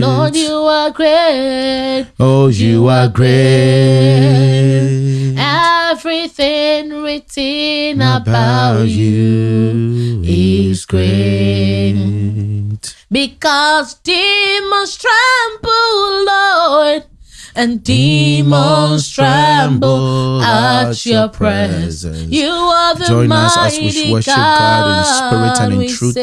Lord, you are great. Oh, you are great. Everything written about you is great. Because demons tremble, Lord, and demons tremble at your presence. You are the Join us as mighty we worship God in spirit and in we truth.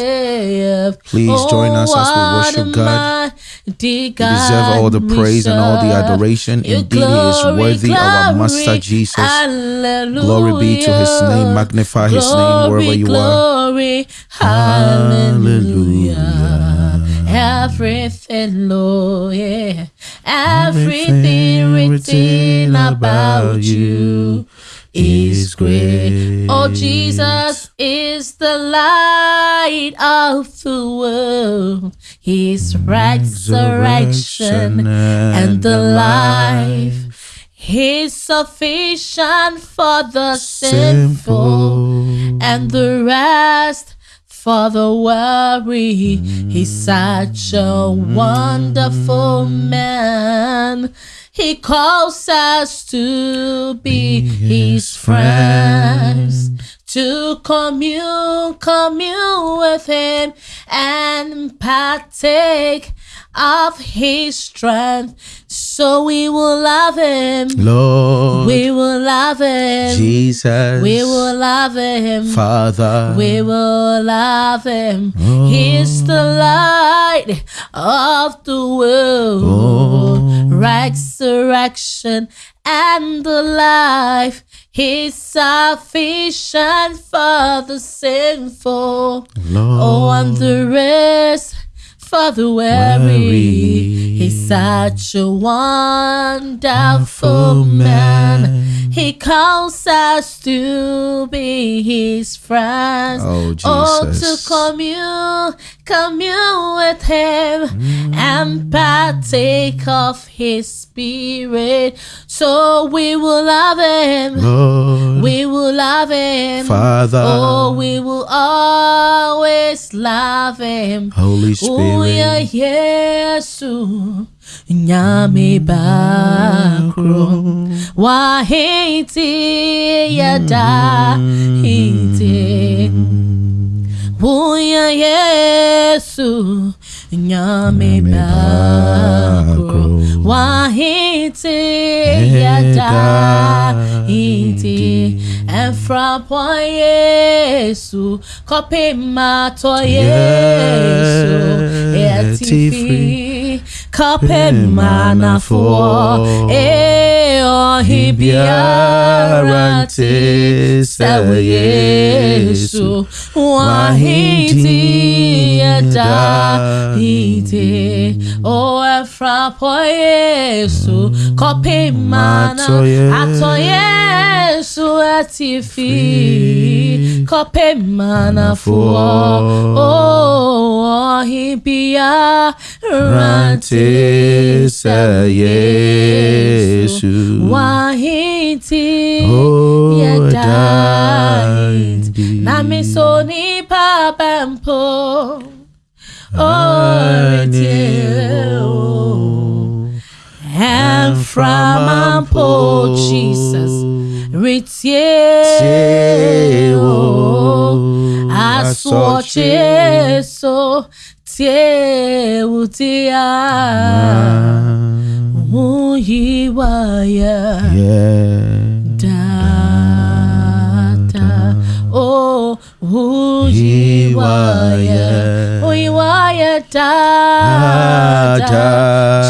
Please join us as we Oh, worship what God. You deserve all the praise and all the adoration. Your Indeed, He is glory, worthy, our Master Jesus. Hallelujah. Glory be to His name. Magnify His name wherever you are. glory, Hallelujah. Everything, Lord, yeah. Everything written about you is great. Oh, Jesus is the light of the world. His resurrection and the life. He's sufficient for the sinful and the rest for the weary. He's such a wonderful man. He calls us to be his friends, to commune, commune with him and partake of his strength. So we will love him. Lord We will love him. Jesus, We will love him. Father, We will love him. Oh He's the light of the world. Oh Resurrection and the life. He's sufficient for the sinful. Lord, Oh, and the rest for the weary. Weary. He's such a wonderful man. He calls us to be his friends. Oh, Oh, to commune, commune with him and partake of his spirit. So we will love him. Lord, We will love him. Father, Oh, we will always love him. Holy Spirit, Yesu Nyame bakro Wahiti yada hiti Uya mm. Yesu Nyame bakro Wahiti yada hiti Efrapo Yesu Kope mato Yesu Etifi Kope manafo E ohibiara te Sa Yesu Wahiti yada hiti O Efrapo Yesu Kope mana. Ato Yesu atifi Kope manafo Oh ohibia Rante sa Yesu. Wahiti Oh, yedait Daddy. Namiso ni pabampo Oh, and from Ampo Jesus, Ritie, oh, I saw Jesu, Tie, Utia, Uyiwaya, Yeah. Data, oh, Uyiwaya, Uyiwaya, Data.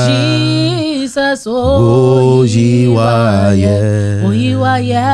Jesus, oh, Oh, Uyiwaya. Uyiwaya,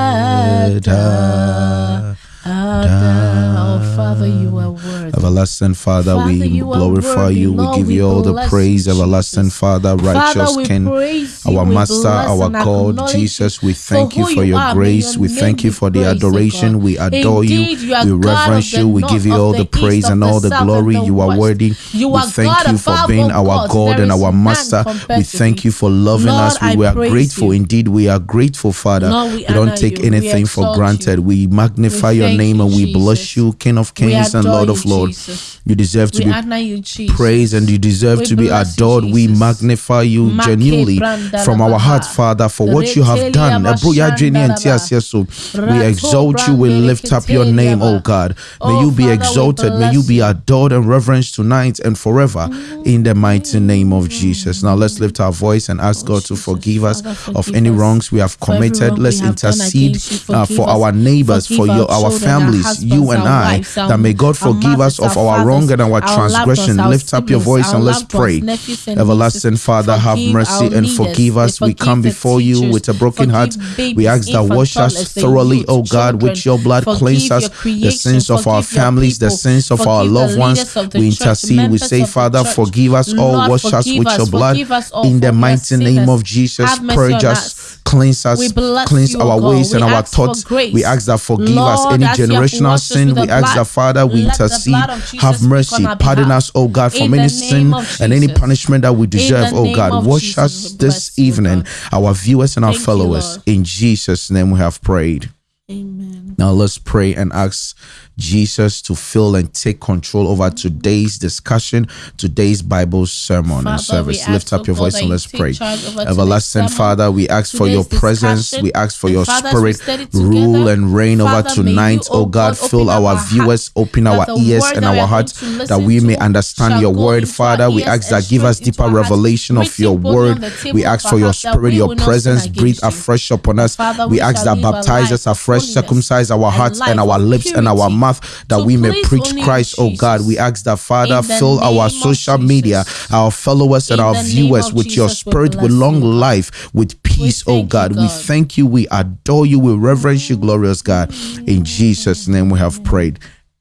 Data. Oh, Father, you are worthy. Everlasting Father, Father, we you glorify you. We Lord, give we you all the praise, you, everlasting Jesus. Father, righteous Father, King, our Master, our God, Jesus. We thank you for your grace. your We thank you for the adoration. God. We adore Indeed, you. are We reverence you. We give you all the praise and all the south, glory. the You are worthy. You We thank God you for being our. God and our Master. We thank you for loving Lord, us. We were praise grateful. you. Indeed, we are grateful, Father. Lord, we we don't take anything for granted. We magnify your name and we bless you, King of Kings and Lord of Lords. Jesus. You deserve to We be you, praised and you deserve We to be adored. we magnify you Make genuinely from our baha. heart, Father, for what you have done. Ebro ya bashanda jeni la enti ba. asie so. We exalt you, we lift up your name, oh God. May Oh, you be exalted, may you be adored and reverenced tonight and forever in the mighty name of Jesus. Now let's lift our voice and ask Oh, God to forgive us of any wrongs we have committed. Let's we have done intercede uh, for our neighbors, for your our our children, our families, you and I. that may God forgive us of our wrong and our our transgression. Lift up your voice and let's pray. and Everlasting. Father, have mercy and forgive us. We come before you with a broken heart. We ask that wash us thoroughly, oh God, with your blood. Cleanse us the sins of our families, the sins of our loved ones. leaders of the We intercede. We say, Father, forgive us all. Wash us with your blood. Forgive us all, In the mighty name of Jesus, purge us, cleanse us, cleanse you, our God. ways and We our thoughts. We ask that forgive us any as you have generational sin. We ask that Father, we intercede. Blood of Jesus Have mercy, pardon us, oh God, from any sin and any punishment that we deserve, oh God. Wash us this evening, our viewers and our followers. In Jesus' name we have prayed. Amen. Now let's pray and ask Jesus to fill and take control over today's discussion, today's Bible sermon Father, and service. Lift up your voice and let's pray. over Everlasting Father, we ask for your presence. We ask for your Father, spirit rule and reign over Father, you, tonight. oh Oh God, God, fill our our viewers, open our ears and our hearts that we may understand your word. Father, we ask that give us deeper revelation of your word. on the table We ask for your spirit, your will not sin presence, breathe afresh upon us. We ask that baptize us afresh, holiness circumcise our hearts and life our lips and our mouth that we may preach Christ, oh God. We ask that Father fill our social media, our followers and our viewers with your Jesus, we spirit, with long life, with peace, oh God. We thank you, we adore you, we reverence you, glorious God. In Jesus' name we have prayed.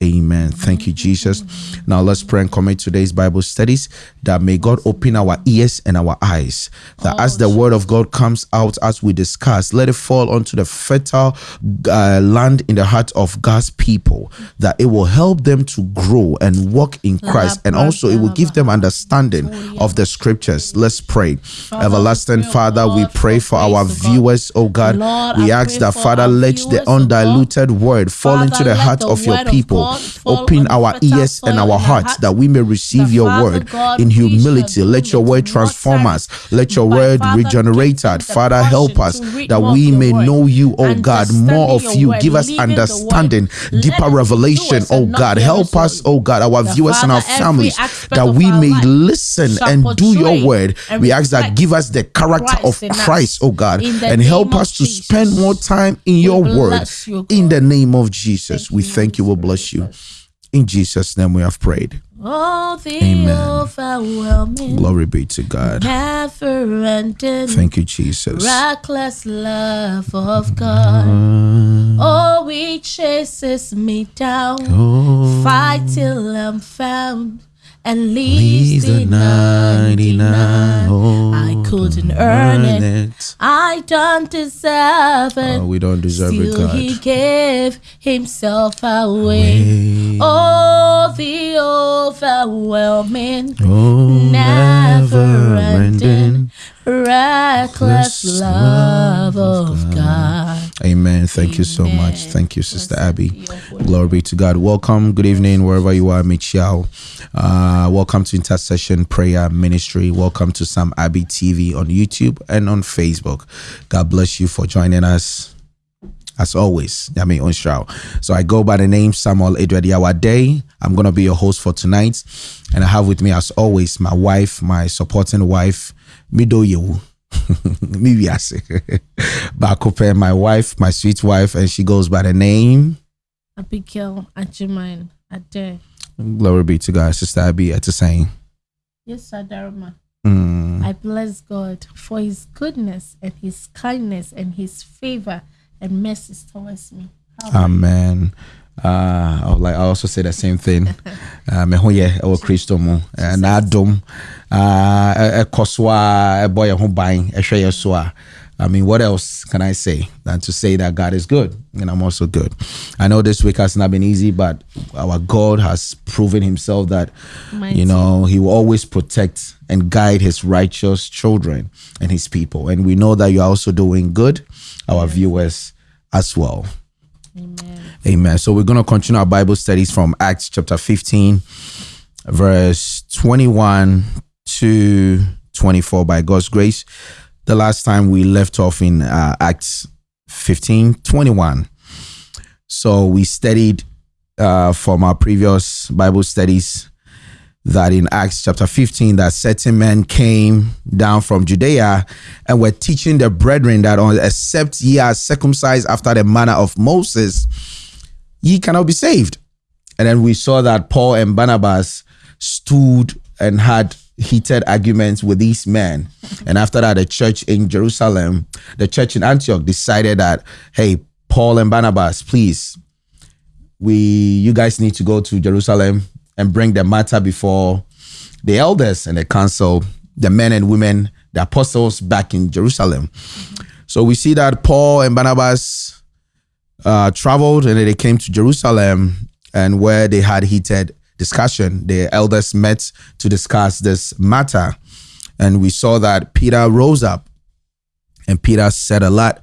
Amen. Thank you, Jesus. Now let's pray and commit today's Bible studies that may God open our ears and our eyes. That Oh, as the word of God comes out as we discuss, let it fall onto the fertile uh, land in the heart of God's people. That it will help them to grow and walk in Christ, and also it will give them understanding of the scriptures. Let's pray. Everlasting Father, we pray for our oh viewers, oh God. We ask that Father, let the oh undiluted word fall into the heart of your people. Open our ears and our hearts that we may receive your word in humility. Let your word transform us. Let your word regenerate us. Father, help us that we may know you, oh God, more of you. Give us living the word. understanding, deeper revelation, oh God. Help us, oh God, our viewers and our families, that we may listen and do your word. We ask that give us the character of. Christ, oh God, and help us to spend more time in your word. In the name of Jesus, we thank you. We bless Spirit. You. In Jesus' name, we have prayed. Oh, the Amen. overwhelming, Glory be to God. Thank you, Jesus. reckless love of God. Mm. Oh, he chases me down, Oh, fight till I'm found, and leaves leaves the the 99. 99. Oh, I couldn't earn it. it. I don't deserve it. Oh, we don't deserve it, God. he gave himself away. Way. Oh, the overwhelming, Oh, never ending, ending. Reckless Reckless love of God. Amen. Thank you so much. Thank you, Sister Blessed Abby. be your holy Glory be to God. Welcome. Good evening, wherever you are, Michiao. Uh, welcome to Intercession Prayer Ministry. Welcome to Sam Abbey TV on YouTube and on Facebook. God bless you for joining us. As always, Yami Onshao. So I go by the name Samuel Edward Day. I'm gonna be your host for tonight, and I have with me, as always, my wife, my supporting wife, Mido Yewu. Bakope, my wife, my sweet wife, and she goes by the name. Abigail Ajiman Ade. Glory be to God, Sister Abby at the same. Yes, Sadarma. Mm. I bless God for his goodness and his kindness and his favor and mercy towards me. Amen. Uh, I would like I also say the same thing. Uh, me ho yɛ ɛwɔ Kristo mu uh, n'adom uh, ɛkɔ so a yɛn ho ban ɛhwɛ yɛn so a I mean, what else can I say than to say that God is good and I'm also good? I know this week has not been easy, but our God has proven Himself that Mighty. you know He will always protect and guide His righteous children and His people, and we know that you are also doing good, our viewers as well. Amen. Amen. So we're going to continue our Bible studies from Acts chapter 15, verse 21 to 24 by God's grace. The last time we left off in uh, Acts 15, 21. So we studied uh, from our previous Bible studies that in Acts chapter 15 that certain men came down from Judea and were teaching the brethren that except ye are circumcised after the manner of Moses, ye cannot be saved. And then we saw that Paul and Barnabas stood and had heated arguments with these men. And after that, the church in Jerusalem, the church in Antioch decided that, hey, Paul and Barnabas, please, we you guys need to go to Jerusalem and bring the matter before the elders and the council, the men and women, the apostles back in Jerusalem. So we see that Paul and Barnabas uh, traveled and they came to Jerusalem and where they had heated discussion. The elders met to discuss this matter. And we saw that Peter rose up and Peter said a lot.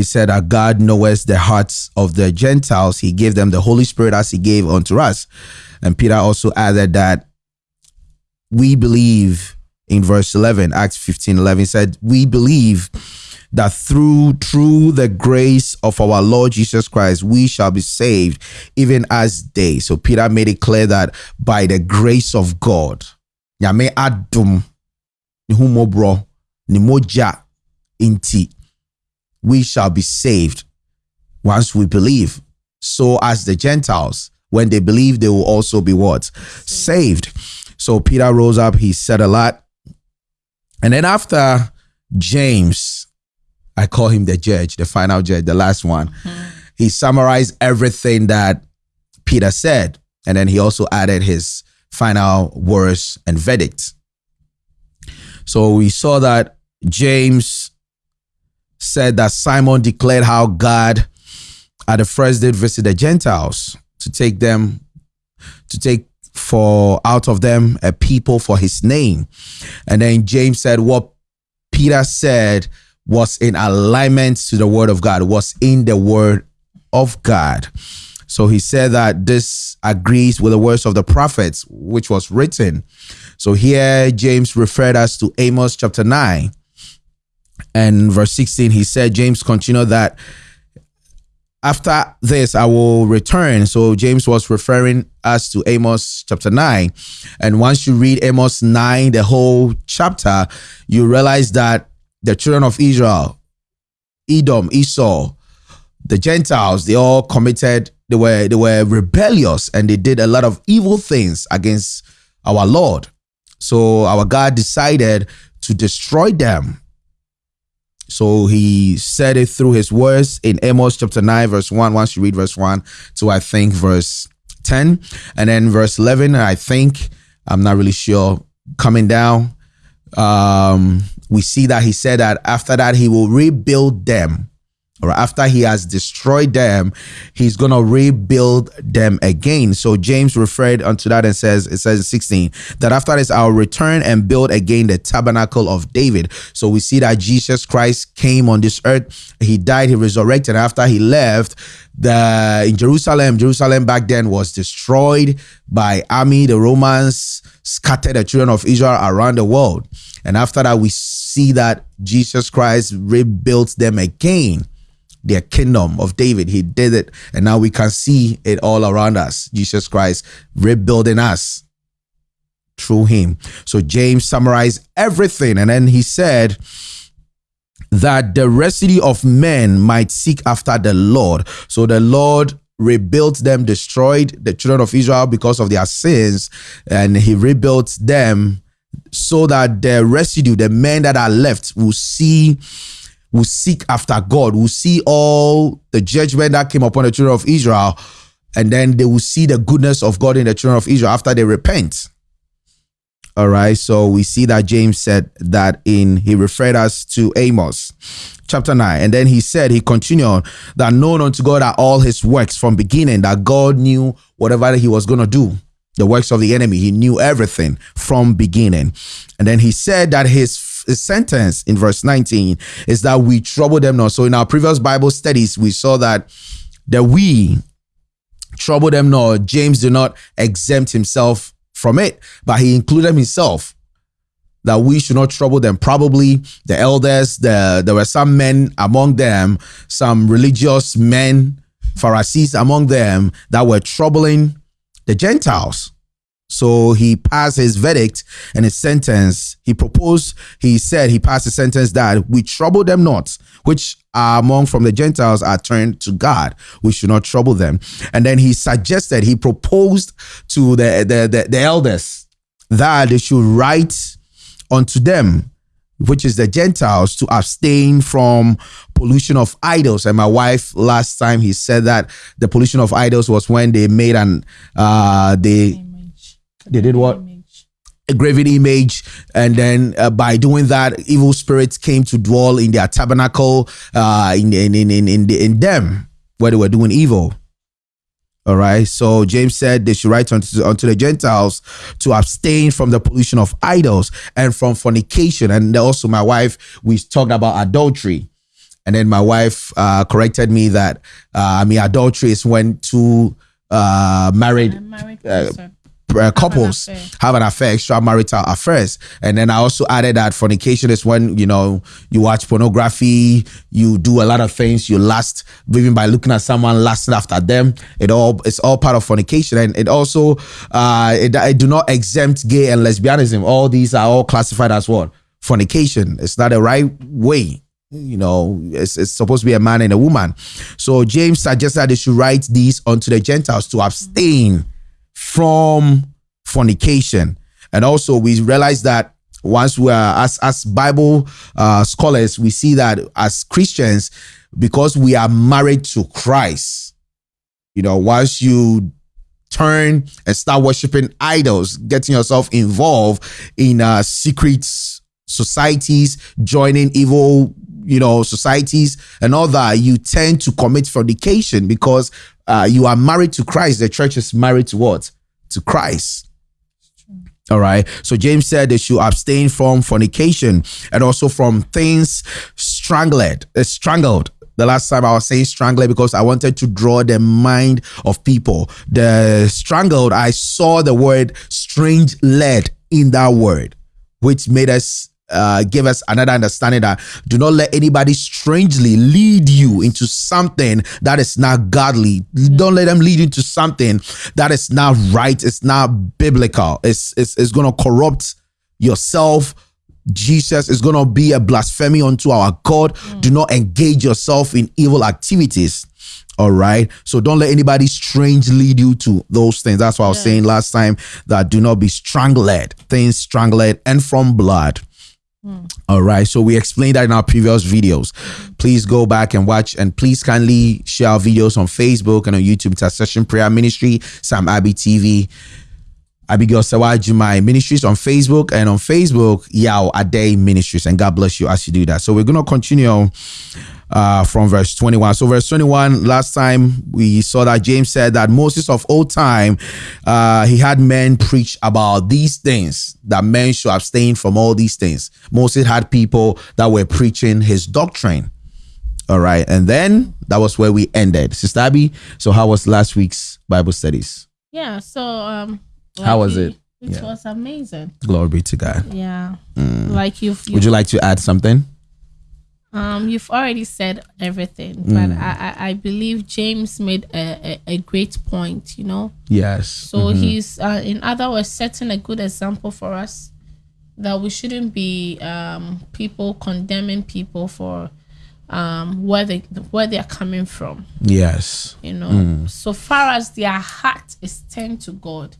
He said that God knows the hearts of the Gentiles. He gave them the Holy Spirit as he gave unto us. And Peter also added that we believe in verse 11, Acts 15 11 said, We believe that through through the grace of our Lord Jesus Christ we shall be saved even as they so Peter made it clear that by the grace of God nyame adum ne humobro moja inti we shall be saved once we believe so as the Gentiles when they believe they will also be what saved so Peter rose up he said a lot and then after James I call him the judge, the final judge, the last one. Mm-hmm. He summarized everything that Peter said, and then he also added his final words and verdict. So we saw that James said that Simon declared how God at the first did visit the Gentiles to take them, to take for out of them a people for his name. And then James said what Peter said was in alignment to the word of God, was in the word of God. So he said that this agrees with the words of the prophets, which was written. So here James referred us to Amos chapter 9 and verse 16. He said, James continued that after this I will return. So James was referring us to Amos chapter 9. And once you read Amos 9, the whole chapter, you realize that the children of Israel, Edom, Esau, the Gentiles, they all committed, they were they were rebellious and they did a lot of evil things against our Lord. So our God decided to destroy them. So he said it through his words in Amos chapter 9, verse 1. Once you read verse 1 to I think verse 10. And then verse 11, I think, I'm not really sure, coming down. Um, we see that he said that after that he will rebuild them or after he has destroyed them, he's going to rebuild them again. So James referred unto that and says, it says 16, that after this, I'll return and build again the tabernacle of David. So we see that Jesus Christ came on this earth. He died, he resurrected. After he left, the in Jerusalem, Jerusalem back then was destroyed by army. The Romans scattered the children of Israel around the world. And after that, we see that Jesus Christ rebuilt them again, their kingdom of David. He did it. And now we can see it all around us. Jesus Christ rebuilding us through him. So James summarized everything. And then he said, that the residue of men might seek after the Lord. So the Lord rebuilt them, destroyed the children of Israel because of their sins, and he rebuilt them so that the residue, the men that are left, will see, will seek after God, will see all the judgment that came upon the children of Israel, and then they will see the goodness of God in the children of Israel after they repent. All right, so we see that James said that in, he referred us to Amos chapter 9. And then he said, he continued that known unto God are all his works from beginning, that God knew whatever he was going to do the works of the enemy. He knew everything from beginning. And then he said that his, his sentence in verse 19 is that we trouble them not. So in our previous Bible studies, we saw that that we trouble them not. James did not exempt himself from it, but he included himself that we should not trouble them. Probably the elders, the, there were some men among them, some religious men, Pharisees among them that were troubling the Gentiles. So he passed his verdict and his sentence. He proposed, he said, he passed a sentence that we trouble them not, which are among from the Gentiles are turned to God. We should not trouble them. And then he suggested, he proposed to the, the, the, the elders that they should write unto them, which is the Gentiles, to abstain from pollution of idols. And my wife last time he said that the pollution of idols was when they made an uh they they did what? A graven image, and then uh, by doing that, evil spirits came to dwell in their tabernacle, uh, in in in in in, in them where they were doing evil. All right. So James said they should write unto, unto the Gentiles to abstain from the pollution of idols and from fornication. And also, my wife, we talked about adultery. And then my wife uh, corrected me that uh, I mean adultery is when two uh, married, married uh, couples have an, have an affair, extramarital affairs. And then I also added that fornication is when, you know, you watch pornography, you do a lot of things, you lust, even by looking at someone lusting after them. It all, it's all part of fornication. And it also, uh, it, it do not exempt gay and lesbianism. All these are all classified as what? Fornication. It's not the right way you know, it's, it's, supposed to be a man and a woman. So James suggested that they should write these unto the Gentiles to abstain from fornication. And also, we realize that once we are, as, as Bible uh, scholars, we see that as Christians, because we are married to Christ, you know, once you turn and start worshiping idols, getting yourself involved in uh, secret societies, joining evil, you know, societies and all that, you tend to commit fornication because uh, you are married to Christ. The church is married to what? To Christ. All right. So James said they should abstain from fornication and also from things strangled, uh, strangled. The last time I was saying strangled because I wanted to draw the mind of people. The strangled, I saw the word strange led in that word, which made us uh, give us another understanding that do not let anybody strangely lead you into something that is not godly. Don't let them lead you into something that is not right. It's not biblical. It's it's, it's going to corrupt yourself. Jesus is going to be a blasphemy unto our God. Mm. Do not engage yourself in evil activities. All right. So don't let anybody strange lead you to those things. That's what I was saying last time that do not be strangled, things strangled and from blood. Mm. All right. So we explained that in our previous videos. Please go back and watch and please kindly share our videos on Facebook and on YouTube. Intercession Prayer Ministry, Sam Abbey TV. Abigail Sawajimai Ministries on Facebook and on Facebook, Yao Ade Ministries. And God bless you as you do that. So we're going to continue uh, from verse 21. So, verse 21, last time we saw that James said that Moses of old time, uh, he had men preach about these things, that men should abstain from all these things. Moses had people that were preaching his doctrine. All right. And then that was where we ended. Sister Abby, so how was last week's Bible studies? Yeah. So, um, like how was it? It yeah. was amazing. Glory be to God. Yeah. Mm. Like you've, Would you like to add something? Um, you've already said everything, mm. but I, I, I, believe James made a, a, a, great point, you know? Yes. So mm-hmm. he's, uh, in other words, setting a good example for us that we shouldn't be um, people condemning people for um, where they where they are coming from. Yes. You know, mm. so far as their heart is turned to God,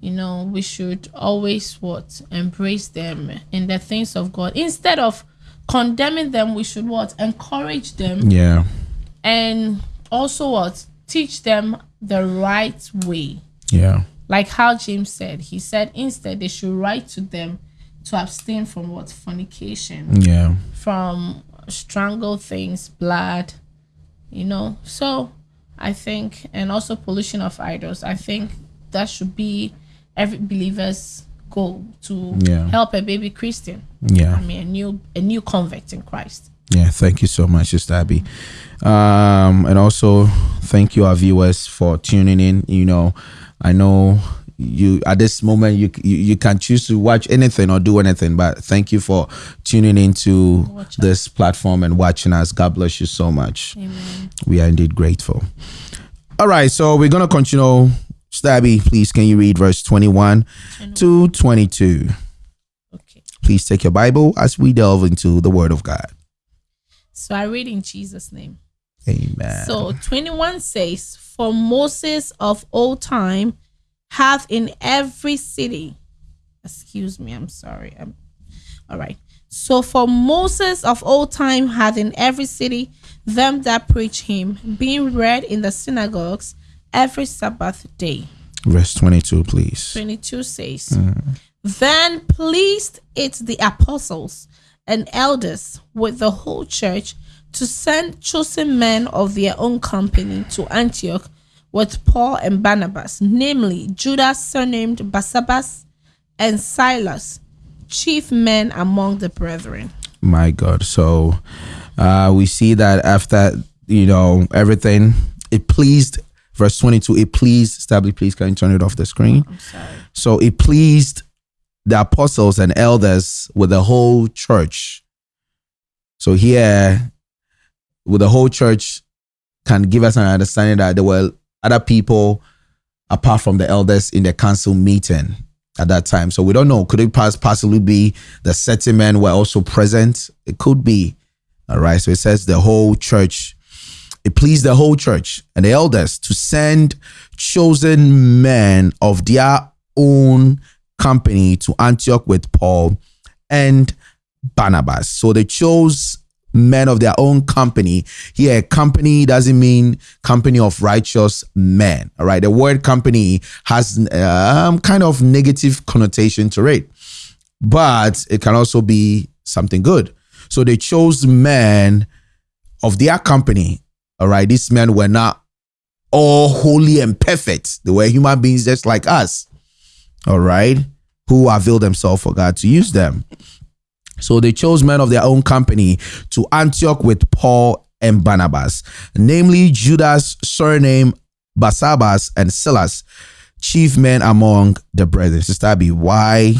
you know, we should always what embrace them in the things of God instead of condemning them, we should what? Encourage them. Yeah. And also what? Teach them the right way. Yeah. Like how James said, he said instead they should write to them to abstain from what? Fornication. Yeah. From strangled things, blood, you know. So I think, and also pollution of idols, I think that should be every believer's goal to yeah. help a baby Christian. Yeah. I mean a new a new convert in Christ. Yeah, thank you so much, Sister Abby. Um, and also thank you, our viewers, for tuning in. You know, I know you at this moment you you, you can choose to watch anything or do anything, but thank you for tuning into this platform and watching us. God bless you so much. Amen. We are indeed grateful. All right, so we're gonna continue. Stabby, please can you read verse 21 to 22? Okay. Please take your Bible as we delve into the Word of God. So I read in Jesus' name. Amen. So 21 says, For Moses of old time hath in every city, excuse me, I'm sorry. I'm, all right. So for Moses of old time hath in every city them that preach him, being read in the synagogues every Sabbath day. verse 22, please. 22 says, Then pleased it the apostles and elders with the whole church to send chosen men of their own company to Antioch with Paul and Barnabas, namely Judas surnamed Barsabbas and Silas, chief men among the brethren. My God. So uh, we see that after, you know, everything, it pleased, verse 22, it pleased, Stably, please, can you turn it off the screen? I'm sorry. So it pleased the apostles and elders with the whole church. So here, with the whole church, can give us an understanding that there were other people apart from the elders in the council meeting at that time. So we don't know. Could it pass possibly be the men were also present? It could be. All right. So it says the whole church. It pleased the whole church and the elders to send chosen men of their own company to Antioch with Paul and Barnabas. So they chose men of their own company. Here, company doesn't mean company of righteous men. All right. The word company has um, kind of negative connotation to it, but it can also be something good. So they chose men of their company. All right. These men were not all holy and perfect. They were human beings just like us. All right. Who avail themselves for God to use them. So they chose men of their own company to Antioch with Paul and Barnabas, namely Judas, surname Barsabbas, and Silas, chief men among the brethren. Sister Abby, why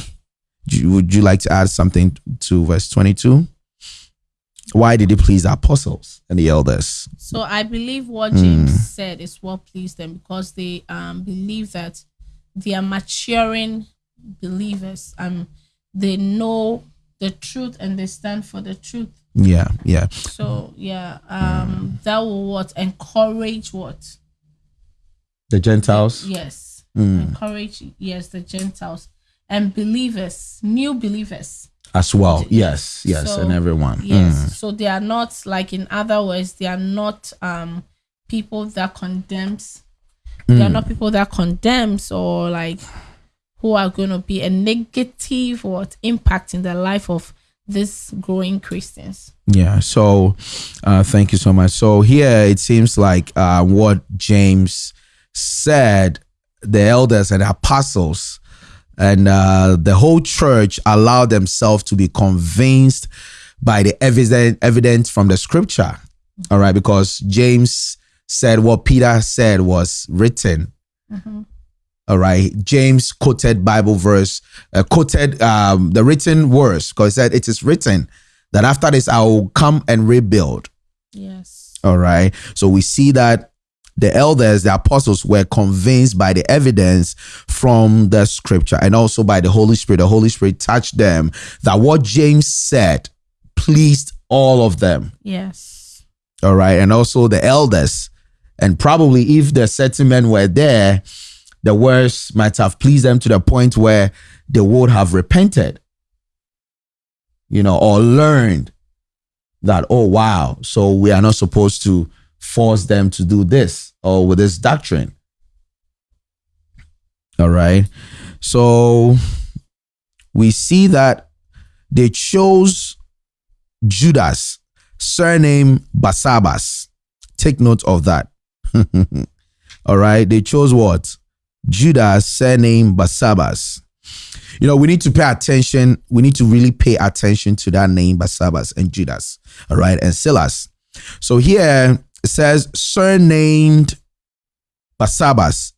would you like to add something to verse 22? Why did it please the apostles and the elders? So I believe what James said is what pleased them because they um believe that they are maturing believers. Um they know the truth and they stand for the truth. Yeah, yeah. So yeah, um that will what encourage what? The Gentiles. Yes. Encourage yes the Gentiles and believers, new believers. As well. Yes, yes, So, and everyone. Yes. Mm. So they are not like in other words, they are not um people that condemns. They are Mm. not people that condemns or like who are going to be a negative what impact in the life of this growing Christians. Yeah. So, uh, thank you so much. So here it seems like uh, what James said, the elders and apostles and uh, the whole church allowed themselves to be convinced by the evidence evidence from the scripture. All right, because James said what Peter said was written. All right, James quoted Bible verse, uh, quoted um, the written words because he said it is written that after this I will come and rebuild. Yes. All right. So we see that the elders, the apostles were convinced by the evidence from the scripture and also by the Holy Spirit. The Holy Spirit touched them that what James said pleased all of them. Yes. All right. And also the elders. And probably if the certain men were there, the words might have pleased them to the point where they would have repented, you know, or learned that, oh, wow, so we are not supposed to force them to do this or with this doctrine. All right. So we see that they chose Judas, surname Barsabbas. Take note of that. All right. They chose what? Judas, surname Barsabbas. You know, we need to pay attention. We need to really pay attention to that name, Barsabbas and Judas, all right, and Silas. So here it says surnamed Barsabbas.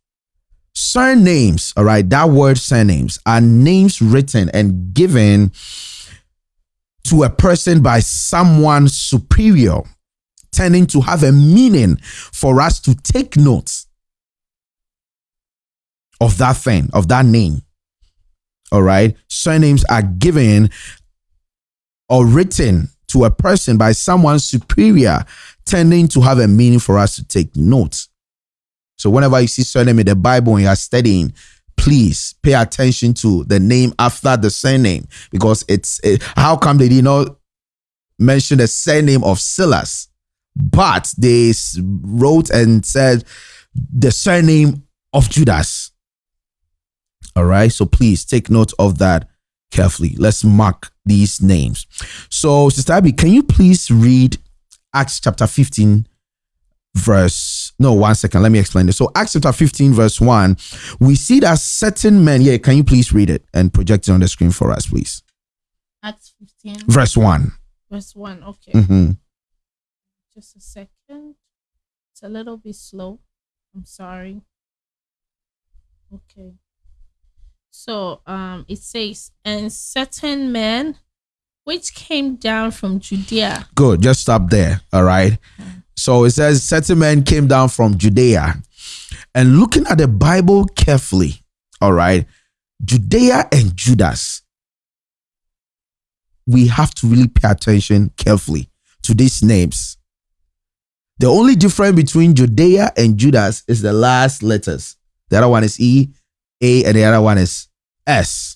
Surnames, all right, that word surnames are names written and given to a person by someone superior, tending to have a meaning for us to take note of that thing, of that name. All right. Surnames are given or written to a person by someone superior, tending to have a meaning for us to take note. So whenever you see surname in the Bible and you are studying, please pay attention to the name after the surname because it's it, how come they did not mention the surname of Silas, but they wrote and said the surname of Judas. All right, so please take note of that carefully. Let's mark these names. So, Sister Abby, can you please read Acts chapter 15, verse no one second let me explain this so acts chapter 15 verse 1 we see that certain men yeah can you please read it and project it on the screen for us please Acts 15, verse 1 verse 1. Okay. hmm Just a second. It's a little bit slow. I'm sorry. Okay. So um it says, and certain men which came down from Judea. good just stop there all right? So it says certain men came down from judea. And looking at the bible carefully all right judea and judas we have to really pay attention carefully to these names. The only difference between judea and judas is the last letters. The other one is e a and the other one is s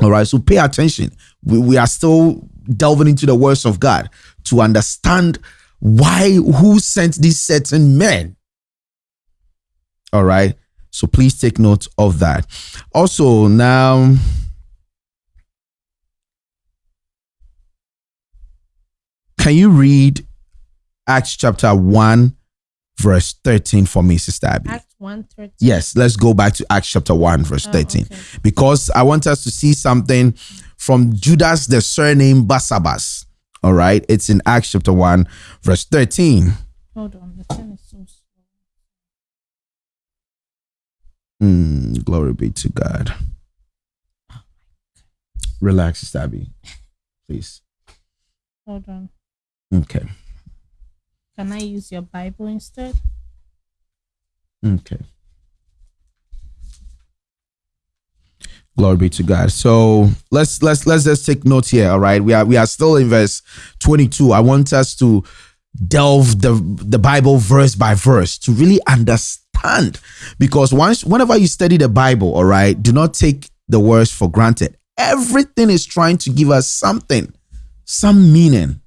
all right, so pay attention. We, we are still delving into the words of God to understand why, who sent these certain men. All right, so please take note of that. Also, now, can you read Acts chapter 1, verse 13 for me, Sister Abby? Acts 113. Yes, let's go back to Acts chapter 1, verse Oh, 13 okay. because I want us to see something from Judas, the surname Barsabbas. All right, it's in Acts chapter 1, verse 13. Hold on. The pen is so slow. Mm, glory be to God. Relax, Sister Abby, please. Hold on. Okay, Can I use your Bible instead? okay. Glory be to God. So let's let's let's just take note here. All right, we are we are still in verse 22. I want us to delve the the Bible verse by verse to really understand. Because once whenever you study the Bible, all right, do not take the words for granted. Everything is trying to give us something, some meaning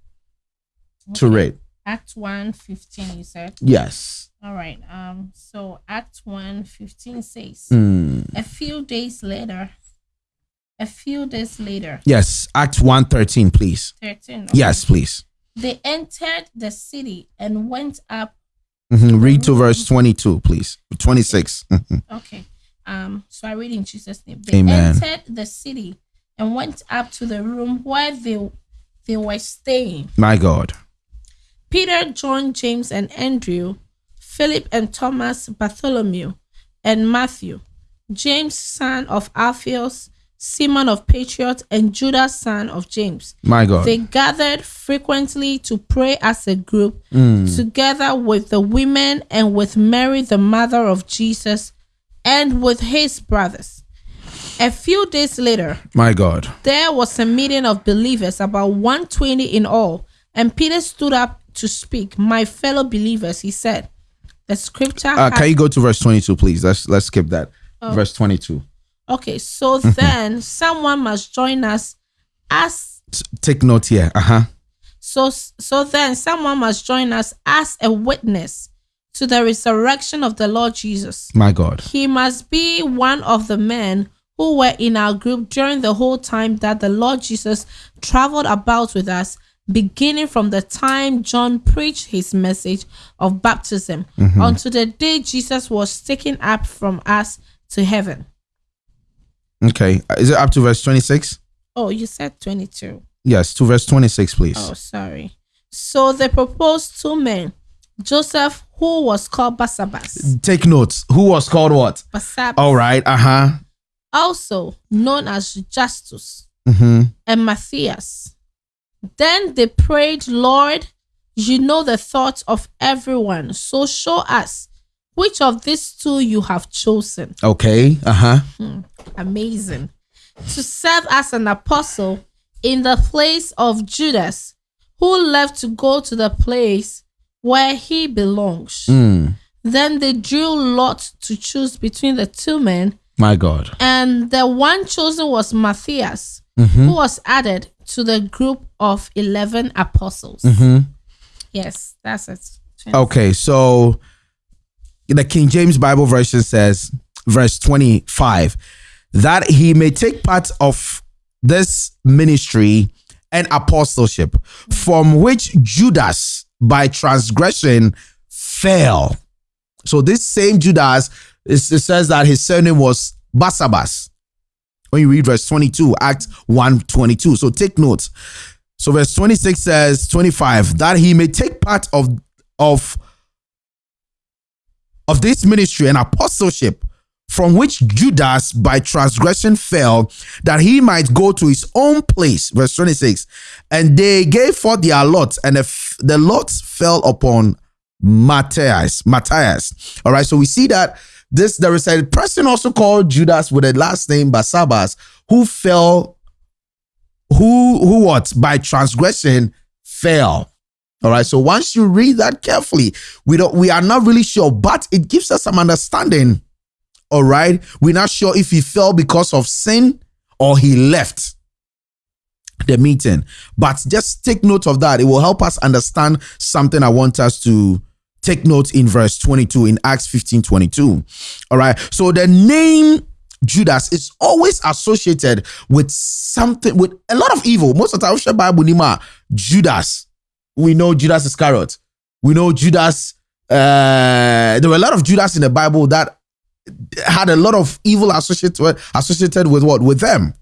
to it. Act 1 15, you said. Yes. All right. Um. So Act 1 15 says, Mm. a few days later, a few days later, Yes. Act 113, please. 13. okay, Yes, please. They entered the city and went up. Mhm. Read to verse 22, please. 26. Mhm. Okay. Um. So I read in Jesus' name. They Amen. entered the city and went up to the room where they they were staying. My God. Peter, John, James, and Andrew, Philip and Thomas, Bartholomew, and Matthew, James, son of Alphaeus, Simon of Patriot, and Judas, son of James. My God. They gathered frequently to pray as a group, Mm. together with the women and with Mary, the mother of Jesus, and with his brothers. A few days later, My God. there was a meeting of believers, about 120 in all, and Peter stood up to speak. My fellow believers, he said, the scripture. Uh, had- can you go to verse 22, please? Let's let's skip that. Oh. Verse 22. okay, so then someone must join us as Take note here. Uh-huh. so so then someone must join us as a witness to the resurrection of the Lord Jesus. My God. He must be one of the men who were in our group during the whole time that the Lord Jesus traveled about with us, beginning from the time John preached his message of baptism until the day Jesus was taken up from us to heaven. Okay. Is it up to verse 26? Oh, you said 22. Yes, to verse 26, please. Oh, sorry. So they proposed two men Joseph, who was called Barsabbas. Take notes. Who was called what? Barsabbas. All right. Uh huh. Also known as Justus Mm-hmm. and Matthias. Then they prayed, Lord, you know the thoughts of everyone. So show us which of these two you have chosen. Okay. Uh huh. Amazing. To serve as an apostle in the place of Judas, who left to go to the place where he belongs. Mm. Then they drew lot to choose between the two men, My God. and the one chosen was Matthias, Mm-hmm. who was added to the group of 11 apostles. Mm-hmm. Yes, that's it. Okay. So the King James Bible version says, verse 25, that he may take part of this ministry and apostleship from which Judas by transgression fell. So this same Judas, it says that his surname was Barsabbas. When you read verse 22, Acts 1 22. So take note. So verse 26 says, 25, that he may take part of of of this ministry and apostleship from which Judas by transgression fell, that he might go to his own place. Verse 26. And they gave forth their lot, and the, the lot fell upon Matthias. Matthias. All right. So we see that this there is a person also called Judas with a last name Barsabbas who fell, who who what by transgression fell. All right. So once you read that carefully, we don't we are not really sure, but it gives us some understanding. All right. We're not sure if he fell because of sin or he left the meeting. But just take note of that. It will help us understand something I want us to take note in verse 22 in Acts 15 22. All right. So the name Judas is always associated with something, with a lot of evil. Most of the time, Bible Nima, Judas. We know Judas Iscariot. We know Judas. Uh, there were a lot of Judas in the Bible that had a lot of evil associated associated with what with them.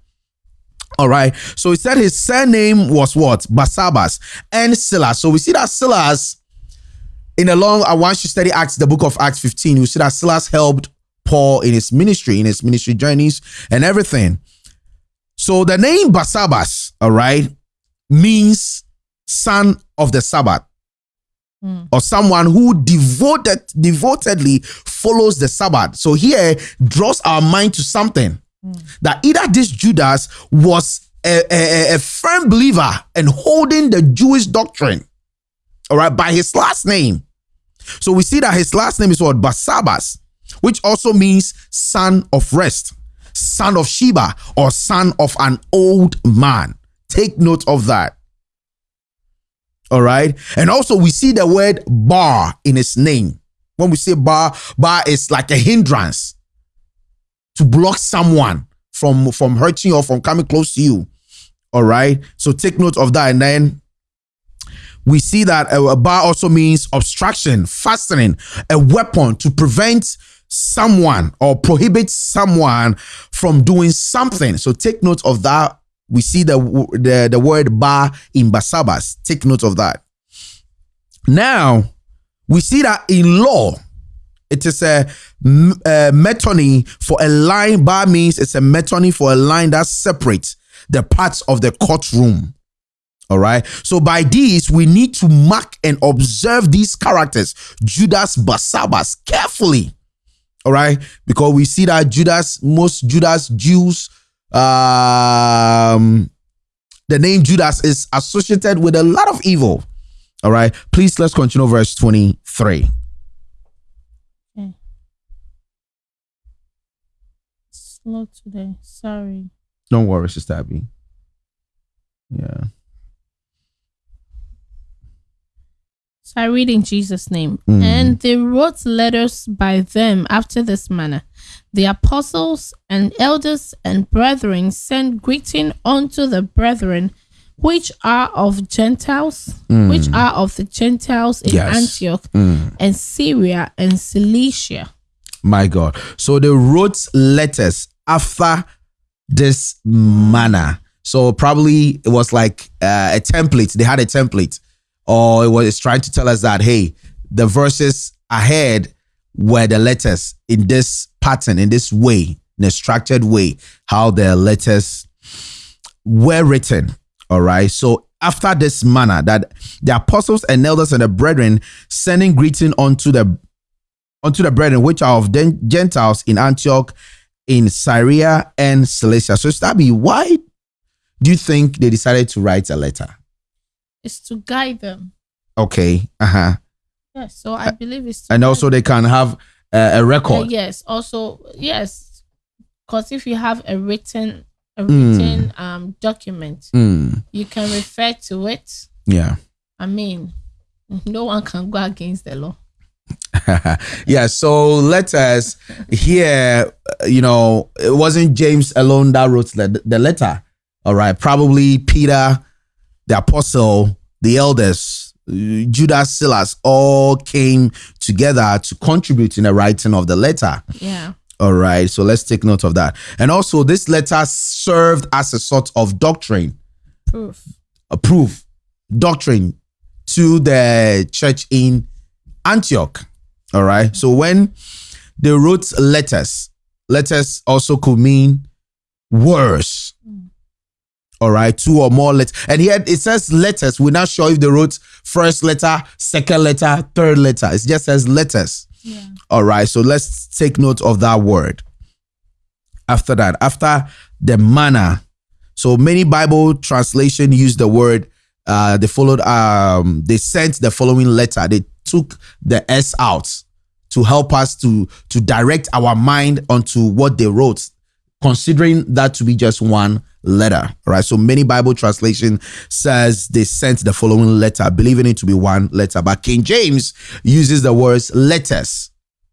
All right. So he said his surname was what? Barsabbas and Silas. So we see that Silas in a long, uh, once you study Acts, the book of Acts 15, you see that Silas helped Paul in his ministry, in his ministry journeys and everything. So the name Barsabbas, all right, means son of the Sabbath or someone who devoted devotedly follows the Sabbath. So here draws our mind to something that either this Judas was a, a, a firm believer and holding the Jewish doctrine, all right, by his last name. So we see that his last name is what Barsabbas, which also means son of rest, son of Sheba, or son of an old man. Take note of that. All right. And also we see the word bar in his name. When we say bar, bar is like a hindrance to block someone from from hurting you or from coming close to you. All right. So take note of that. And then we see that a bar also means obstruction, fastening, a weapon to prevent someone or prohibit someone from doing something. So take note of that we see the the, the word bar in Barsabbas. Take note of that. Now, we see that in law, it is a, a metonym for a line. Bar means it's a metonym for a line that separates the parts of the courtroom. All right. So by these, we need to mark and observe these characters, Judas Barsabbas, carefully. All right. Because we see that Judas, most Judas Jews, um the name Judas is associated with a lot of evil. All right. Please let's continue verse 23. Slow today. Sorry. Don't worry, Sister Abby. Yeah. So I read in Jesus' name. Mm. And they wrote letters by them after this manner. The apostles and elders and brethren send greeting unto the brethren which are of Gentiles, which are of the Gentiles in Mm. Yes. Antioch Mm. and Syria and Cilicia. My God. So they wrote letters after this manner. So probably it was like uh, a template. They had a template, or it was trying to tell us that hey, the verses ahead were the letters in this pattern, in this way, in a structured way, how the letters were written. All right. So after this manner, that the apostles and elders and the brethren sending greeting unto the unto the brethren which are of the Gentiles in Antioch, in Syria and Cilicia. So Stabby, why do you think they decided to write a letter? It's to guide them. Okay. Uh huh. Yes. So I believe it's. and also they can have uh, a record. Uh, yes. Also, yes. Because if you have a written a written mm. um document, mm. you can refer to it. Yeah. I mean, no one can go against the law. yeah, so letters here, you know, it wasn't James alone that wrote the, the letter. All right, probably Peter, the apostle, the elders, Judas, Silas, all came together to contribute in the writing of the letter. Yeah. All right, so let's take note of that. And also, this letter served as a sort of doctrine, proof, a proof, doctrine to the church in Antioch. All right. So when they wrote letters, letters also could mean words. Mm. All right, two or more letters. And here it says letters. We're not sure if they wrote first letter, second letter, third letter. It just says letters. Yeah. All right, so let's take note of that word. After that, after the manner. So many Bible translation use the word. Uh, they followed. Um, they sent the following letter. They took the S out to help us to to direct our mind onto what they wrote, considering that to be just one letter. Right. So many Bible translation says they sent the following letter, believing it to be one letter. But King James uses the words letters.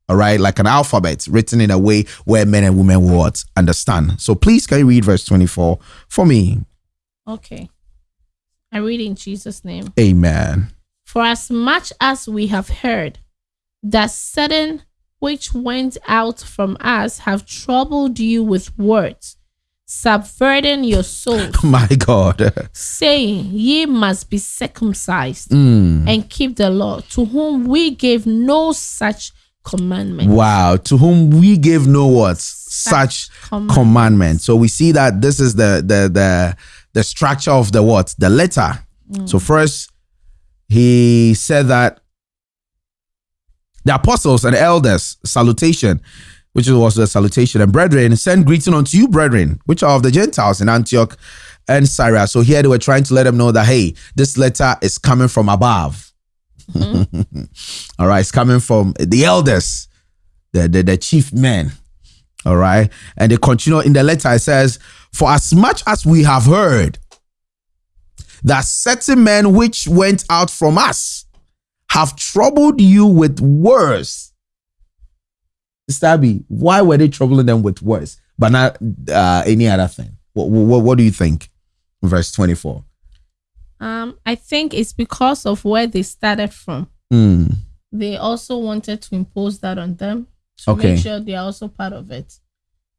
All right, like an alphabet written in a way where men and women would understand. So please can you read verse 24 for me? Okay. I read in Jesus' name. Amen. For as much as we have heard that certain which went out from us have troubled you with words, subverting your souls. My God. saying, Ye must be circumcised Mm. and keep the law, to whom we gave no such commandment. Wow. To whom we gave no what? Such commandment. commandment. So we see that this is the the the the structure of the what? The letter. So first he said that the apostles and elders salutation which was the salutation. And brethren send greeting unto you brethren which are of the gentiles in antioch and syria. So here they were trying to let them know that hey this letter is coming from above. All right it's coming from the elders the, the the chief men. All right and they continue in the letter. It says for as much as we have heard that certain men which went out from us have troubled you with words. Stabby, why were they troubling them with words, but not uh, any other thing? What, what, what do you think? Verse 24. Um, I think it's because of where they started from. Mm. They also wanted to impose that on them to Okay. make sure they are also part of it.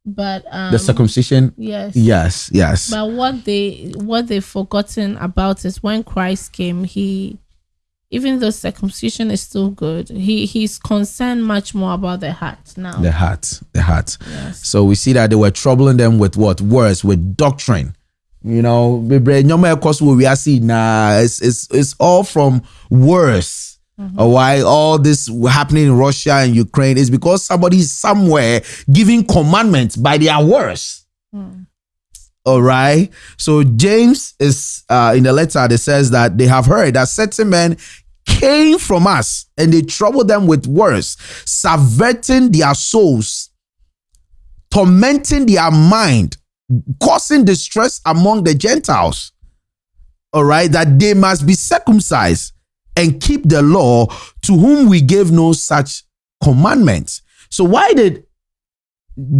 But um, The circumcision? yes, Yes, yes. But what they what they've forgotten about is when Christ came, he even though circumcision is still good, he he's concerned much more about the heart now. the heart, the heart. Yes. So we see that they were troubling them with what? Words, with doctrine. You know, bebree nneɛma a ɛkɔ so wɔ wiase nyinaa, it's, it's, it's all from words. Uh, Why all this happening in Russia and Ukraine is because somebody is somewhere giving commandments by their words. All right. So James is uh, in the letter that says that they have heard that certain men came from us and they troubled them with words, subverting their souls, tormenting their mind, causing distress among the Gentiles. All right, that they must be circumcised and keep the law, to whom we gave no such commandment. So, why did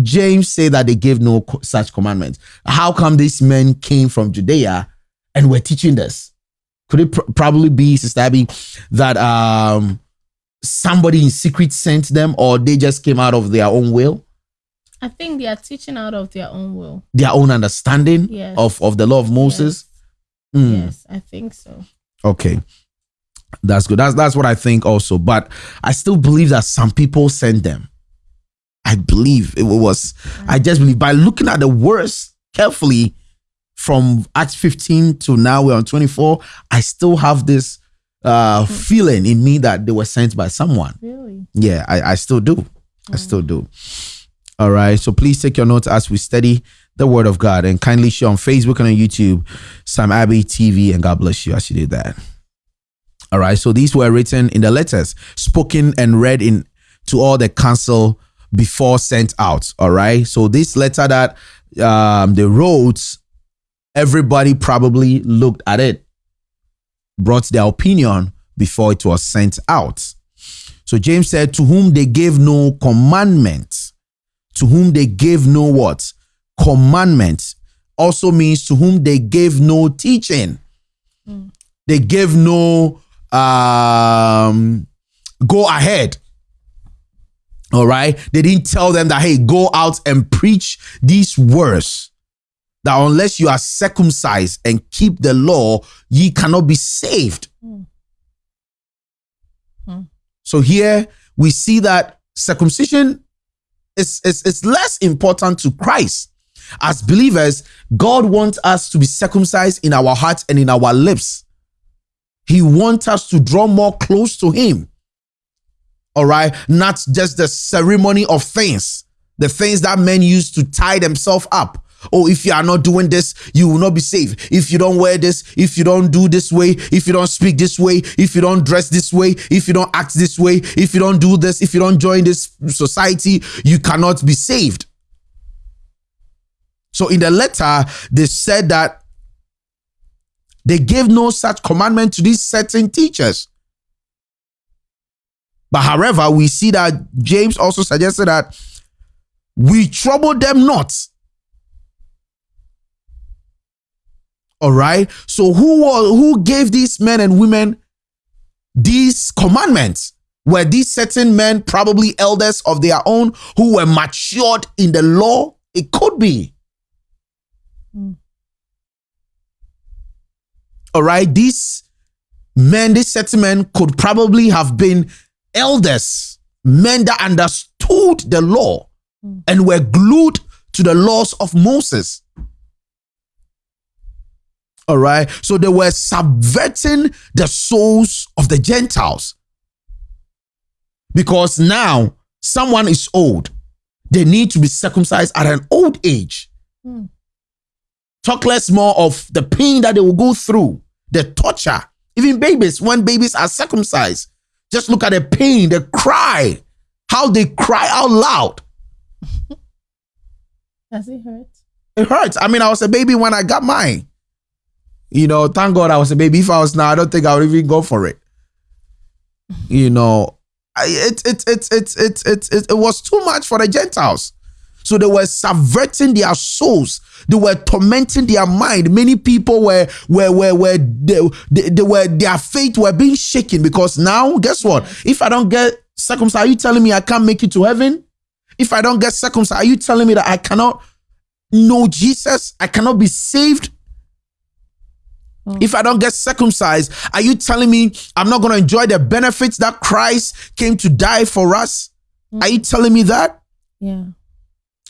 James say that they gave no such commandment? How come these men came from Judea and were teaching this? Could it pr- probably be, Sister Abby, that um, somebody in secret sent them or they just came out of their own will? I think they are teaching out of their own will. Their own understanding Yes. of, of the law of Moses? Mm. Yes, I think so. Okay. That's good. That's that's what I think also. But I still believe that some people sent them. I believe it was I just believe by looking at the words carefully from Acts 15 to now we're on 24, I still have this uh feeling in me that they were sent by someone. Really? Yeah, I, I still do. I still do. All right. So please take your notes as we study the word of God and kindly share on Facebook and on YouTube, Sam Abbey TV, and God bless you as you do that. All right. So these were written in the letters, spoken and read in to all the council before sent out. All right. So this letter that um, they wrote, everybody probably looked at it, brought their opinion before it was sent out. So James said, To whom they gave no commandment, to whom they gave no what? Commandment also means to whom they gave no teaching. They gave no um go ahead. All right. They didn't tell them that, hey, go out and preach these words. That unless you are circumcised and keep the law, ye cannot be saved. Hmm. Hmm. So here we see that circumcision is, is, is less important to Christ. As believers, God wants us to be circumcised in our hearts and in our lips. He wants us to draw more close to Him. All right. Not just the ceremony of things, the things that men use to tie themselves up. Oh, if you are not doing this, you will not be saved. If you don't wear this, if you don't do this way, if you don't speak this way, if you don't dress this way, if you don't act this way, if you don't do this, if you don't join this society, you cannot be saved. So in the letter, they said that they gave no such commandment to these certain teachers. But however, we see that James also suggested that we trouble them not. All right. So who was who gave these men and women these commandments? Were these certain men probably elders of their own who were matured in the law? It could be. Hmm. All right. These men, these certain men could probably have been elders, men that understood the law hmm. and were glued to the laws of Moses. All right. So they were subverting the souls of the Gentiles. Because now someone is old. They need to be circumcised at an old age. Hmm. Talk less more of the pain that they will go through, the torture. Even babies, when babies are circumcised, just look at the pain, the cry, how they cry out loud. Does it hurt? It hurts. I mean, I was a baby when I got mine. You know, thank God I was a baby. If I was now, I don't think I would even go for it. You know, I- it it it it it it it, it was too much for the Gentiles. So they were subverting their souls. They were tormenting their mind. Many people were were were were they, they, they were their faith were being shaken because now guess what? If I don't get circumcised, are you telling me I can't make it to heaven? If I don't get circumcised, are you telling me that I cannot know Jesus? I cannot be saved? Hmm. If I don't get circumcised, are you telling me I'm not going to enjoy the benefits that Christ came to die for us? Are hmm. you telling me that? Yeah.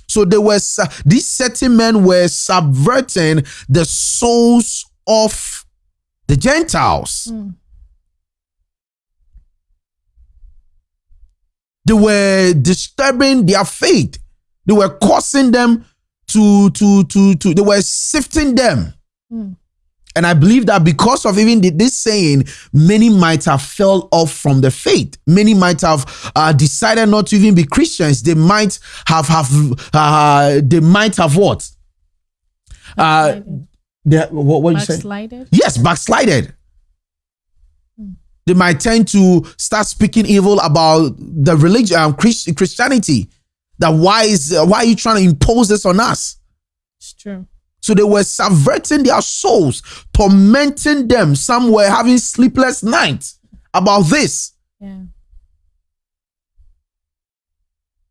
So they were these certain men were subverting the souls of the Gentiles. Hmm. They were disturbing their faith. They were causing them to to to to. They were sifting them. Hmm. And I believe that because of even this saying, many might have fell off from the faith. Many might have uh, decided not to even be Christians. They might have have uh, they might have what? Uh, they, what what you say? Backslided? Yes, backslided. They might tend to start speaking evil about the religion, um, Christ- Christianity. That why is why are you trying to impose this on us? It's true. So they were subverting their souls, tormenting them. Some were having sleepless nights about this. Yeah.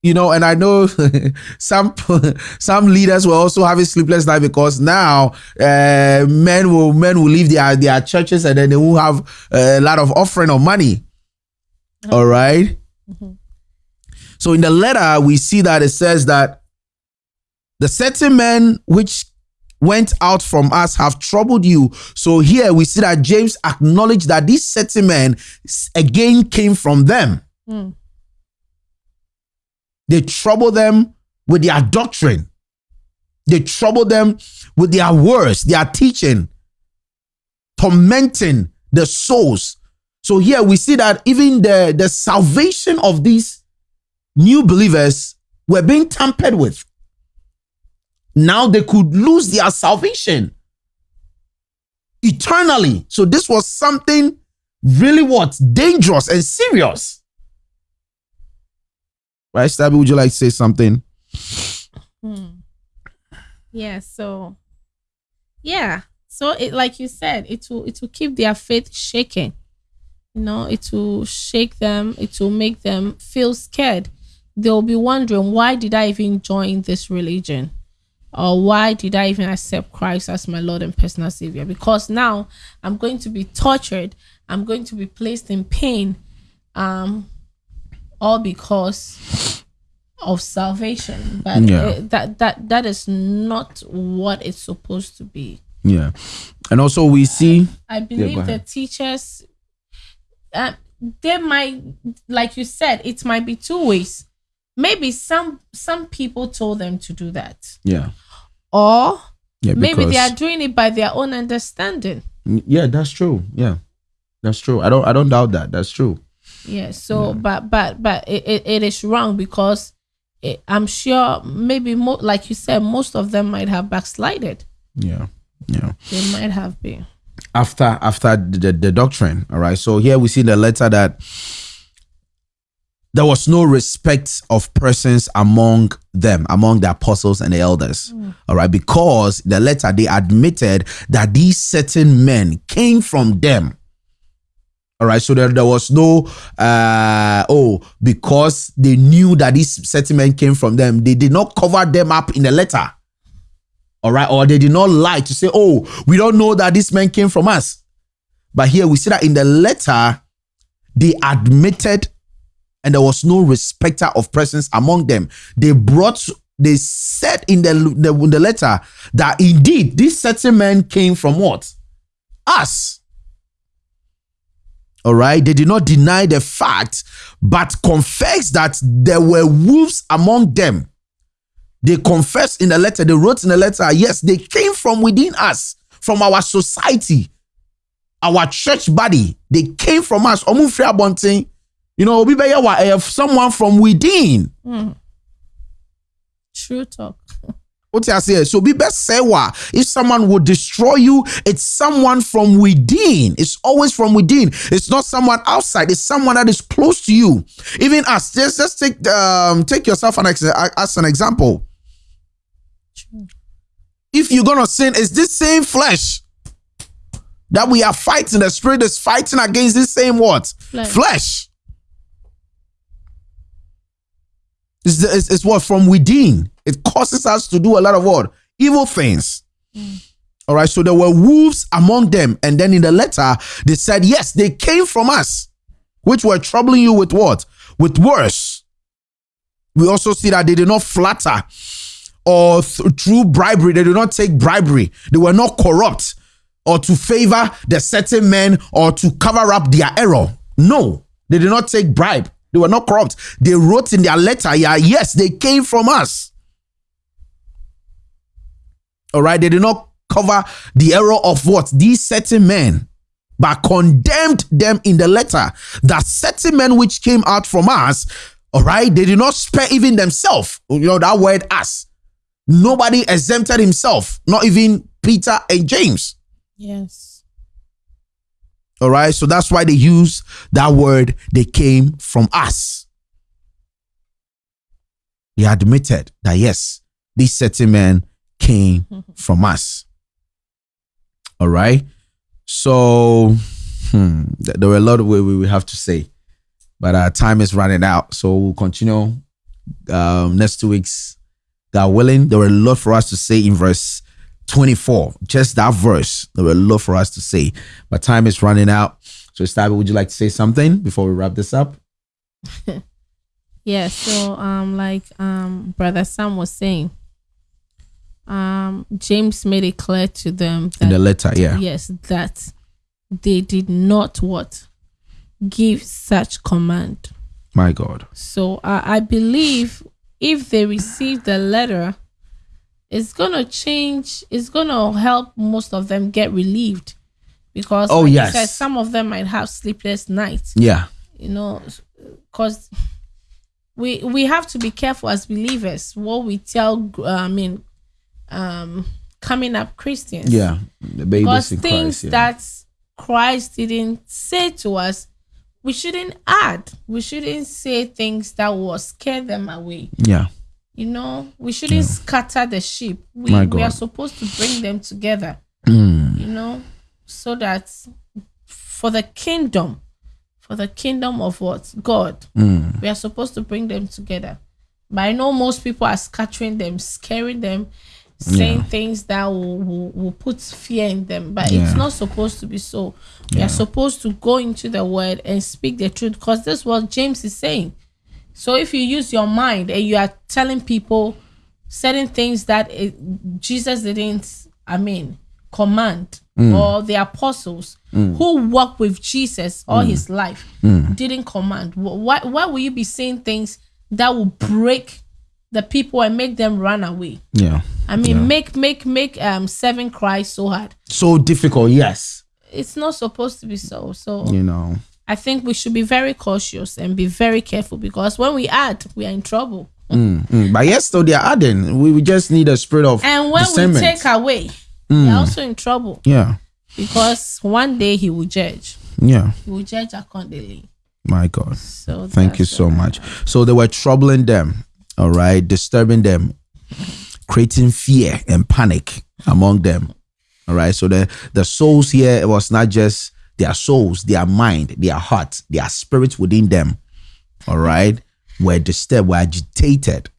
you know, and I know some some leaders were also having sleepless night because now uh, men will men will leave their their churches and then they will have a lot of offering of money. All right? mm-hmm. So in the letter we see that it says that the certain men which went out from us have troubled you. So here we see that James acknowledged that these certain men again came from them. Mm. They trouble them with their doctrine. They trouble them with their words, their teaching, tormenting the souls. So here we see that even the, the salvation of these new believers were being tampered with. Now they could lose their salvation eternally. So this was something really what? Dangerous and serious. Right, Stabby, would you like to say something? Hmm. Yeah, so yeah. So it like you said, it will it will keep their faith shaking. You know, it will shake them, it will make them feel scared. They'll be wondering why did I even join this religion? Or why did I even accept Christ as my Lord and personal Savior? Because now I'm going to be tortured, I'm going to be placed in pain. Um all because of salvation. But yeah. it, that that that is not what it's supposed to be. Yeah. And also we see i, I believe yeah, the teachers uh, they might like you said it might be two ways. Maybe some some people told them to do that. Yeah or yeah, maybe they are doing it by their own understanding. Yeah that's true. Yeah that's true. I don't i don't doubt that. That's true. Yeah so yeah. but but but it, it, it is wrong because it, i'm sure maybe mo- like you said most of them might have backslided. Yeah yeah. They might have been. After after the, the doctrine all right? So here we see the letter that there was no respect of persons among them, among the apostles and the elders. Mm. All right, because the letter they admitted that these certain men came from them. All right, so there, there was no, uh, oh, because they knew that these certain men came from them, they did not cover them up in the letter. All right, or they did not lie to say, oh, we don't know that this man came from us. But here we see that in the letter, they admitted and there was no respecter of presence among them. They brought, they said in the, the, in the letter that indeed this certain man came from what? Us. All right. They did not deny the fact, but confessed that there were wolves among them. They confessed in the letter, they wrote in the letter, yes, they came from within us, from our society, our church body. They came from us. You know, eh, someone from within. Mm. True talk. What I say? So be best say what if someone would destroy you, it's someone from within. It's always from within. It's not someone outside. It's someone that is close to you. Even us. Just just take um take yourself an ex- as an example. If you're gonna sin, it's this same flesh that we are fighting. The spirit is fighting against this same what flesh. flesh. It's, it's, it's what from within. It causes us to do a lot of what? Evil things. Mm. All right. So there were wolves among them. And then in the letter, they said, yes, they came from us, which were troubling you with what? With worse. We also see that they did not flatter or th- through bribery. They did not take bribery. They were not corrupt or to favor the certain men or to cover up their error. No, they did not take bribe. They were not corrupt. They wrote in their letter, yeah, yes, they came from us. All right, they did not cover the error of what these certain men, but condemned them in the letter. That certain men which came out from us, all right, they did not spare even themselves. You know that word us. Nobody exempted himself, not even Peter and James. Yes. All right, so that's why they use that word, they came from us. They admitted that yes, these certain men came from us. All right. So hmm, there were a lot of way we have to say, but our time is running out. So we'll continue um, next two weeks, God willing, there were a lot for us to say in verse 24. Just that verse, there were a lot for us to say. But time is running out. So, Stabi, would you like to say something before we wrap this up? yeah. So, um, like um, Brother Sam was saying, um, James made it clear to them that, in the letter, yeah, yes, that they did not what give such command. My God. So uh, I believe if they received the letter, it's gonna change. It's gonna help most of them get relieved because oh like yes, said, some of them might have sleepless nights. Yeah, you know, because we we have to be careful as believers what we tell. Uh, I mean, um, coming up Christians. Yeah, the because things Christ, yeah. that Christ didn't say to us, we shouldn't add. We shouldn't say things that will scare them away. Yeah. You know, we shouldn't yeah. scatter the sheep. We, we are supposed to bring them together. Mm. You know, so that for the kingdom, for the kingdom of what? God, mm. we are supposed to bring them together. But I know most people are scattering them, scaring them, saying yeah. things that will, will, will, put fear in them. But yeah. it's not supposed to be so. We yeah. are supposed to go into the word and speak the truth because this is what James is saying. So if you use your mind and you are telling people certain things that it, Jesus didn't, I mean, command, mm. or the apostles mm. who walked with Jesus all mm. his life mm. didn't command, why, why will you be saying things that will break the people and make them run away? Yeah. I mean, yeah. make make make um serving Christ so hard, so difficult. Yes, it's not supposed to be so. So you know, I think we should be very cautious and be very careful because when we add, we are in trouble. Mm, mm. But yes, though they are adding, we, we just need a spirit of and when we take away, mm. we are also in trouble. Yeah, because one day he will judge. Yeah, he will judge accordingly. My God. So thank you so much. So they were troubling them, all right, disturbing them creating fear and panic among them. All right. So the, the souls here it was not just their souls, their mind, their heart, their spirits within them. All right. Were disturbed, were agitated,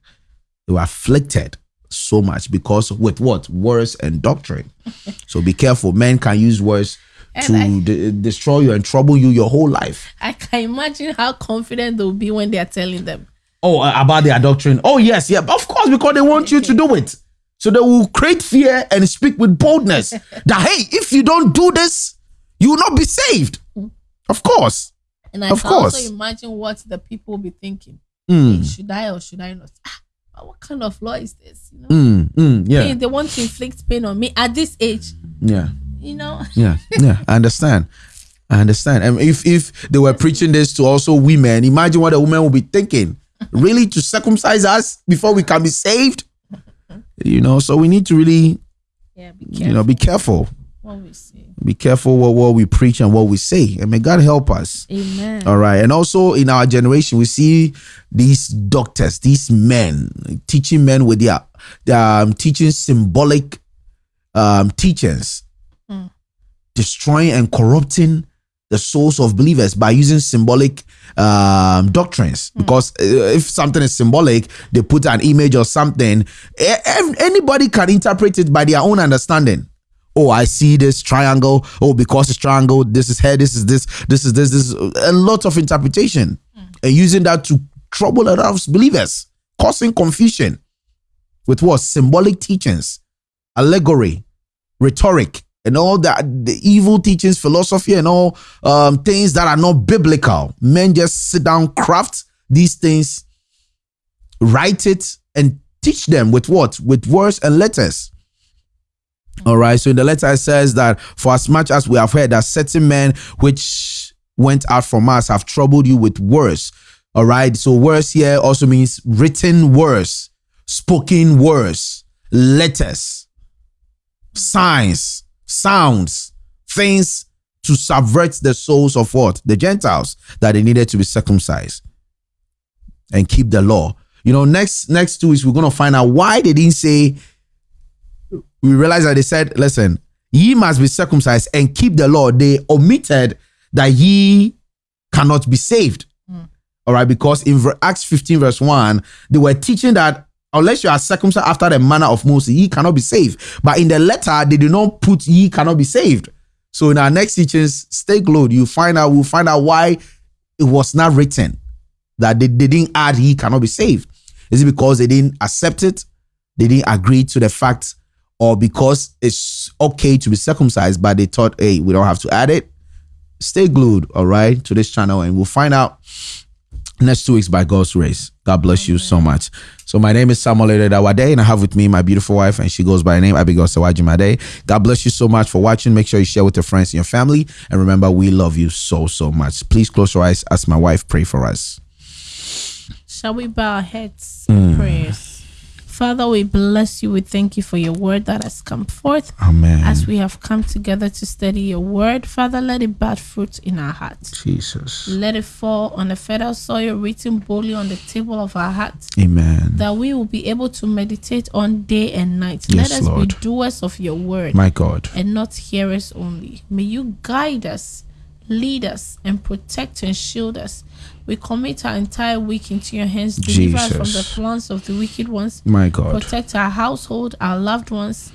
they were afflicted so much because with what? Words and doctrine. so be careful. Men can use words to I, de- destroy you and trouble you your whole life. I can imagine how confident they'll be when they are telling them. Oh, uh, about their doctrine. Oh, yes, yeah, of course, because they want you to do it. So they will create fear and speak with boldness that, hey, if you don't do this, you will not be saved. Of course. And I of can course. also imagine what the people will be thinking. Mm. Hey, should I or should I not? Ah, what kind of law is this? You know? Mm, mm, yeah. Hey, they want to inflict pain on me at this age. Yeah. You know? yeah, yeah. I understand. I understand. And if if they were preaching this to also women, imagine what a woman will be thinking really to circumcise us before we can be saved? You know, so we need to really, yeah, you know, be careful. What we say. Be careful what, what we preach and what we say. And may God help us. Amen. All right. And also in our generation, we see these doctors, these men, teaching men with their, their um, teaching symbolic um, teachings, mm. destroying and corrupting the souls of believers by using symbolic um, doctrines. Mm. Because uh, if something is symbolic, they put an image or something. Anybody can interpret it by their own understanding. Oh, I see this triangle. Oh, because it's triangle, this is head, this is this, this is this, this is a lot of interpretation. Mm. And using that to trouble a lot of believers, causing confusion with what? Symbolic teachings, allegory, rhetoric, and all that the evil teachings, philosophy, and all um, things that are not biblical. Men just sit down, craft these things, write it, and teach them with what? With words and letters. All right. So in the letter it says that for as much as we have heard that certain men which went out from us have troubled you with words. All right. So words here also means written words, spoken words, letters, signs, sounds, things to subvert the souls of what? The Gentiles that they needed to be circumcised and keep the law. You know, next next two weeks we're gonna find out why they didn't say. We realize that they said, "Listen, ye must be circumcised and keep the law." They omitted that ye cannot be saved. Mm. All right, because in Acts 15, verse 1, they were teaching that unless you are circumcised after the manner of Moses, ye cannot be saved. But in the letter, they did not put ye cannot be saved. So in our next teachings, stay glued. You find out, we'll find out why it was not written that they, they didn't add he cannot be saved. Is it because they didn't accept it? They didn't agree to the fact, or because it's okay to be circumcised, but they thought, hey, we don't have to add it? Stay glued, all right, to this channel, and we'll find out next two weeks by God's grace. God bless Amen. you so much. So my name is Samuel Dawade, and I have with me my beautiful wife, and she goes by the name Abigail Sawajimade. God bless you so much for watching. Make sure you share with your friends and your family. And remember, we love you so, so much. Please close your eyes as my wife pray for us. Shall we bow our heads in mm. prayers? Father, we bless you. We thank you for your word that has come forth. Amen. As we have come together to study your word, Father, let it bear fruit in our hearts. Jesus. Let it fall on the fertile soil, written boldly on the table of our hearts. Amen. That we will be able to meditate on day and night. Yes, let us Lord. be doers of your word. My God. And not hearers only. May you guide us, lead us, and protect and shield us we commit our entire week into your hands. Deliver us from the plans of the wicked ones. My God. Protect our household, our loved ones,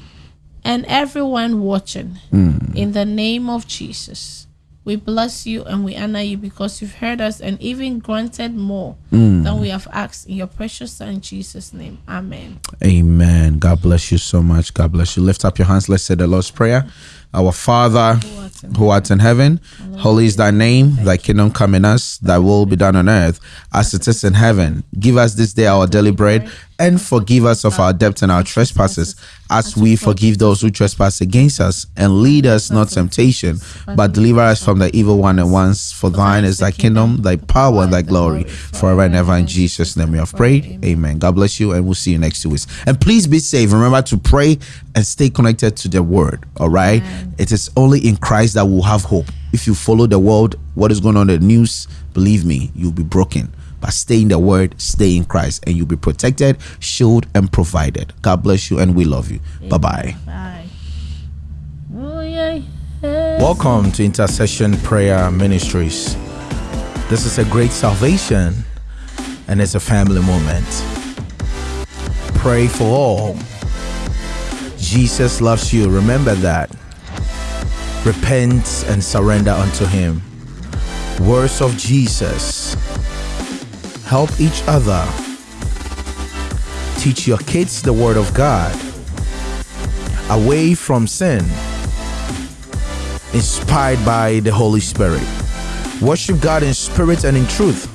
and everyone watching. Mm. In the name of Jesus. We bless you and we honor you because you've heard us and even granted more mm. than we have asked in your precious son Jesus' name. Amen. Amen. God bless you so much. God bless you. Lift up your hands. Let's say the Lord's Prayer. Our Father, who art in heaven, holy is thy name, thy kingdom come in us, thy will be done on earth as it is in heaven. Give us this day our daily bread and forgive us of our debts and our trespasses, as we forgive those who trespass against us. And lead us not temptation, but deliver us from the evil one. And once for thine is thy kingdom, thy power, and thy glory, forever and ever. In Jesus' name we have prayed. Amen. God bless you, and we'll see you next two weeks. And please be safe. Remember to pray and stay connected to the word. All right. It is only in Christ that we'll have hope. If you follow the world, what is going on in the news, believe me, you'll be broken but stay in the word, stay in Christ, and you'll be protected, shielded, and provided. God bless you, and we love you. Bye bye. Bye. Welcome to Intercession Prayer Ministries. This is a great salvation, and it's a family moment. Pray for all. Jesus loves you. Remember that. Repent and surrender unto Him. Words of Jesus help each other. Teach your kids the Word of God. Away from sin. Inspired by the Holy Spirit. Worship God in spirit and in truth.